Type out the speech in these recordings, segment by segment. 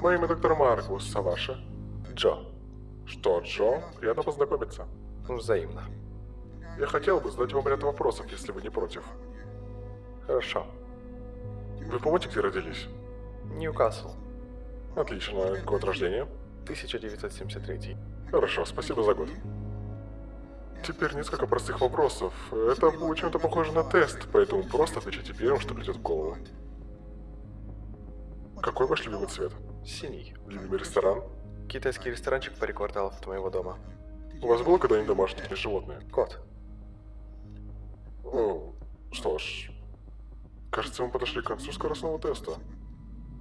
Мое имя доктор Маркус, а ваше? Джо. Что, Джо? Приятно познакомиться. Взаимно. Я хотел бы задать вам ряд вопросов, если вы не против. Хорошо. Вы помните, где родились? Ньюкасл. Отлично. Год рождения? 1973. Хорошо, спасибо за год. Теперь несколько простых вопросов. Это будет чем-то похоже на тест, поэтому просто отвечайте первым, что придет в голову. Какой ваш любимый цвет? Синий. Любимый ресторан? Китайский ресторанчик паре кварталов от моего дома. У вас было когда-нибудь домашнее животное? Кот. О, что ж, кажется, мы подошли к концу скоростного теста.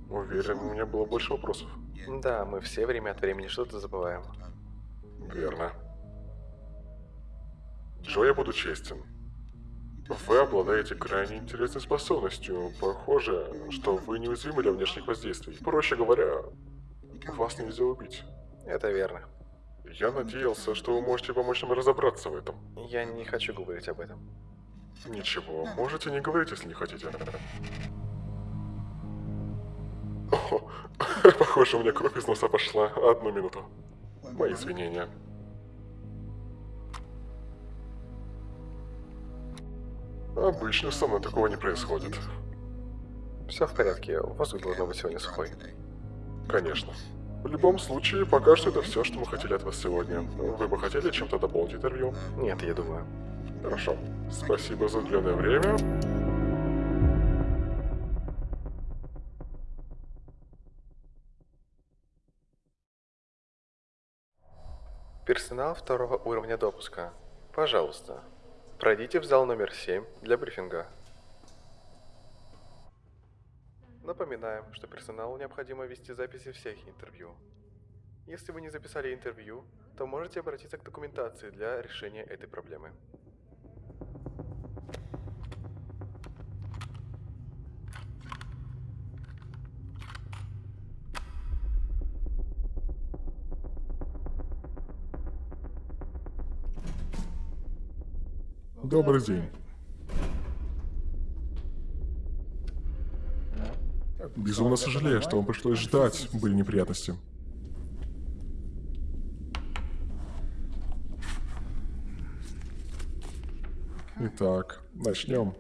Уверен, у меня было больше вопросов. Да, мы все время от времени что-то забываем. Верно. Джо, я буду честен. Вы обладаете крайне интересной способностью. Похоже, что вы неуязвимы для внешних воздействий. Проще говоря, вас нельзя убить. Это верно. Я надеялся, что вы можете помочь нам разобраться в этом. Я не хочу говорить об этом. Ничего, можете не говорить, если не хотите. О, похоже, у меня кровь из носа пошла. Одну минуту. Мои извинения. Обычно со мной такого не происходит. Все в порядке, воздух должно быть сегодня сухой. Конечно. В любом случае, пока что это все, что мы хотели от вас сегодня. Вы бы хотели чем-то дополнить интервью? Нет, я думаю. Хорошо. Спасибо за уделенное время. Персонал второго уровня допуска. Пожалуйста, пройдите в зал номер 7 для брифинга. Напоминаем, что персоналу необходимо вести записи всех интервью. Если вы не записали интервью, то можете обратиться к документации для решения этой проблемы. Добрый день. Безумно сожалею, что вам пришлось ждать. Были неприятности. Итак, начнем.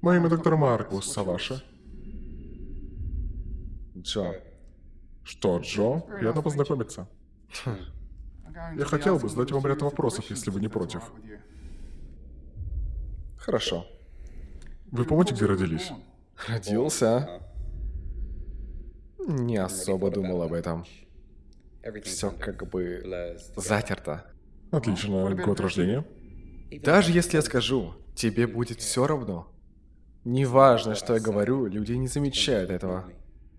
Мое имя доктор Маркус, а ваше? Джо. Что, Джо? Приятно познакомиться. Я хотел бы задать вам ряд вопросов, если вы не против. Хорошо. Вы помните, где родились? Родился? Не особо думал об этом. Все как бы затерто. Отлично. Год рождения? Даже если я скажу, тебе будет все равно. Неважно, что я говорю, люди не замечают этого.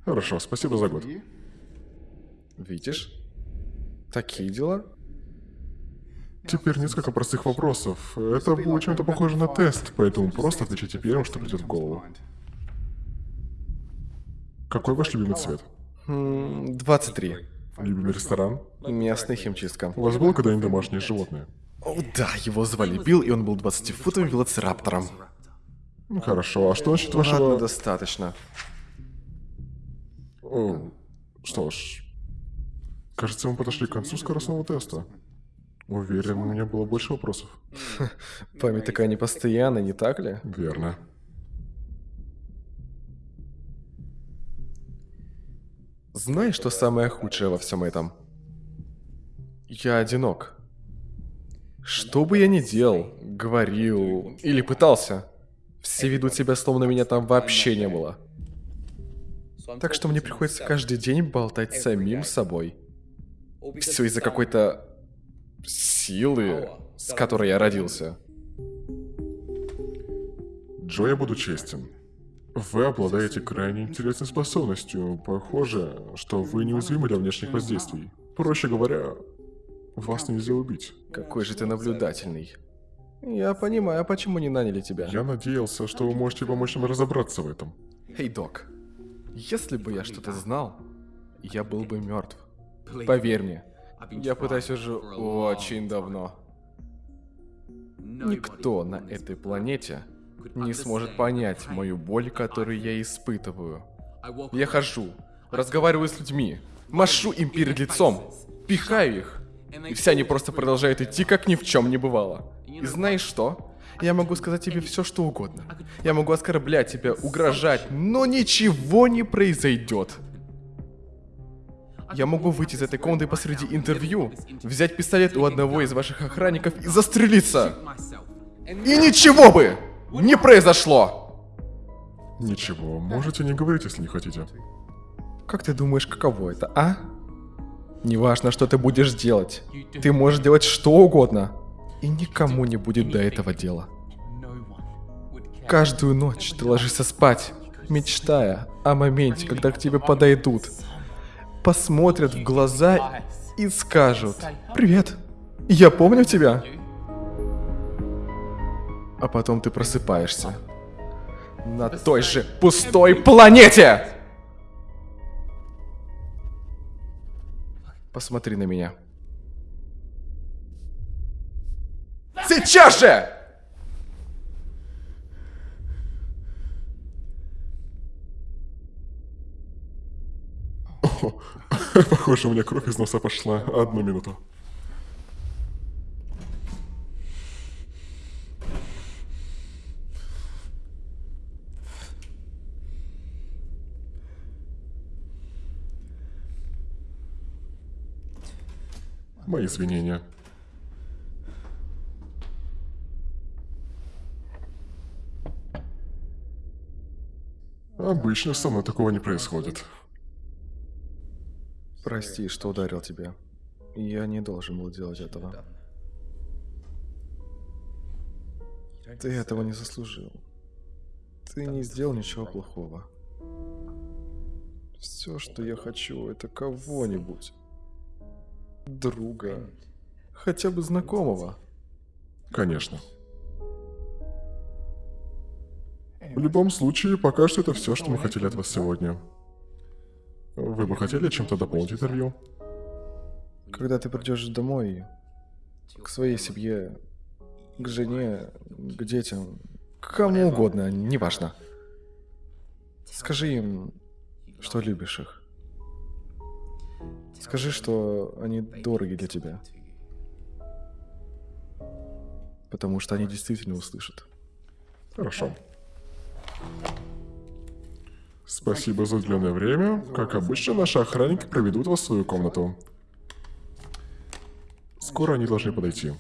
Хорошо, спасибо за год. Видишь? Такие дела? Теперь несколько простых вопросов. Это будет чем-то похоже на тест, поэтому просто отвечайте первым, что придет в голову. Какой ваш любимый цвет? М, 23. Любимый ресторан? Местная химчистка. У вас было когда-нибудь домашнее животное? О, да, его звали Билл, и он был 20-футовым велоцираптором. Ну хорошо, а что насчет Ладно, вашего... достаточно. О, что ж... Кажется, мы подошли к концу скоростного теста. Уверен, у меня было больше вопросов. Память такая непостоянная, не так ли? Верно. Знаешь, что самое худшее во всем этом? Я одинок. Что бы я ни делал, говорил или пытался, все ведут себя, словно меня там вообще не было. Так что мне приходится каждый день болтать самим собой. Все из-за какой-то силы, с которой я родился. Джо, я буду честен. Вы обладаете крайне интересной способностью. Похоже, что вы неуязвимы для внешних воздействий. Проще говоря, вас нельзя убить. Какой же ты наблюдательный. Я понимаю, почему не наняли тебя. Я надеялся, что вы можете помочь нам разобраться в этом. Эй, док, если бы я что-то знал, я был бы мертв. Поверь мне, я пытаюсь уже очень давно. Никто на этой планете не сможет понять мою боль, которую я испытываю. Я хожу, разговариваю с людьми, машу им перед лицом, пихаю их, и все они просто продолжают идти, как ни в чем не бывало. И знаешь что? Я могу сказать тебе все, что угодно. Я могу оскорблять тебя, угрожать, но ничего не произойдет. Я могу выйти из этой комнаты посреди интервью, взять пистолет у одного из ваших охранников и застрелиться. И ничего бы не произошло. Ничего, можете не говорить, если не хотите. Как ты думаешь, каково это, а? Неважно, что ты будешь делать. Ты можешь делать что угодно. И никому не будет до этого дела. Каждую ночь ты ложишься спать, мечтая о моменте, когда к тебе подойдут, посмотрят в глаза и скажут «Привет, я помню тебя». А потом ты просыпаешься на той же пустой планете. Посмотри на меня. Сейчас же! Похоже, у меня кровь из носа пошла. Одну минуту. Мои извинения. Обычно со мной такого не происходит. Прости, что ударил тебя. Я не должен был делать этого. Ты этого не заслужил. Ты не сделал ничего плохого. Все, что я хочу, это кого-нибудь. Друга. Хотя бы знакомого. Конечно. В любом случае, пока что это все, что мы хотели от вас сегодня. Вы бы хотели чем-то дополнить интервью? Когда ты придешь домой, к своей семье, к жене, к детям, к кому угодно, неважно. Скажи им, что любишь их. Скажи, что они дороги для тебя. Потому что они действительно услышат. Хорошо. Спасибо за уделенное время. Как обычно, наши охранники проведут вас в свою комнату. Скоро они должны подойти.